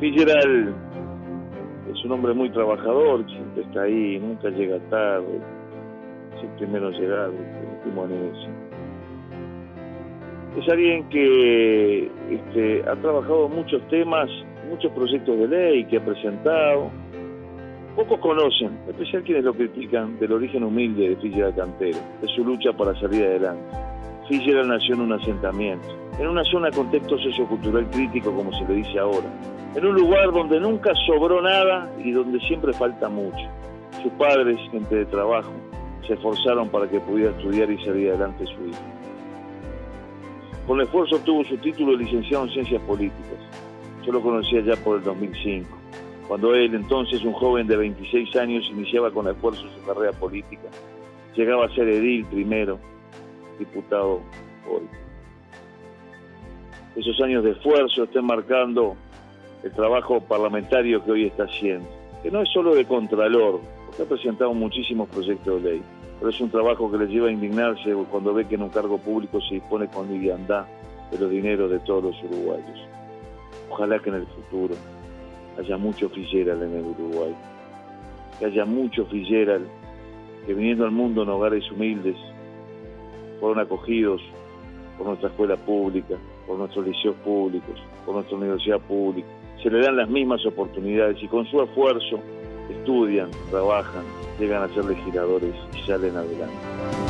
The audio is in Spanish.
Fitzgerald es un hombre muy trabajador, siempre está ahí, nunca llega tarde, es el primero en llegar, el último en irse. Es alguien que este, ha trabajado muchos temas, muchos proyectos de ley que ha presentado. Pocos conocen, en especial quienes lo critican, del origen humilde de Fitzgerald Cantero, de su lucha para salir adelante. Fitzgerald nació en un asentamiento, en una zona con contexto sociocultural crítico, como se le dice ahora, en un lugar donde nunca sobró nada y donde siempre falta mucho. Sus padres, gente de trabajo, se esforzaron para que pudiera estudiar y salir adelante su hijo. Con el esfuerzo obtuvo su título de licenciado en Ciencias Políticas. Yo lo conocía ya por el 2005, cuando él, entonces un joven de 26 años, iniciaba con esfuerzo su carrera política. Llegaba a ser edil primero, diputado hoy. Esos años de esfuerzo están marcando el trabajo parlamentario que hoy está haciendo, que no es solo de contralor, porque ha presentado muchísimos proyectos de ley, pero es un trabajo que le lleva a indignarse cuando ve que en un cargo público se dispone con liviandad de los dineros de todos los uruguayos. Ojalá que en el futuro haya mucho Fitzgerald en el Uruguay, que haya mucho Fitzgerald que viniendo al mundo en hogares humildes fueron acogidos por nuestra escuela pública, por nuestros liceos públicos, por nuestra universidad pública, se le dan las mismas oportunidades y con su esfuerzo estudian, trabajan, llegan a ser legisladores y salen adelante.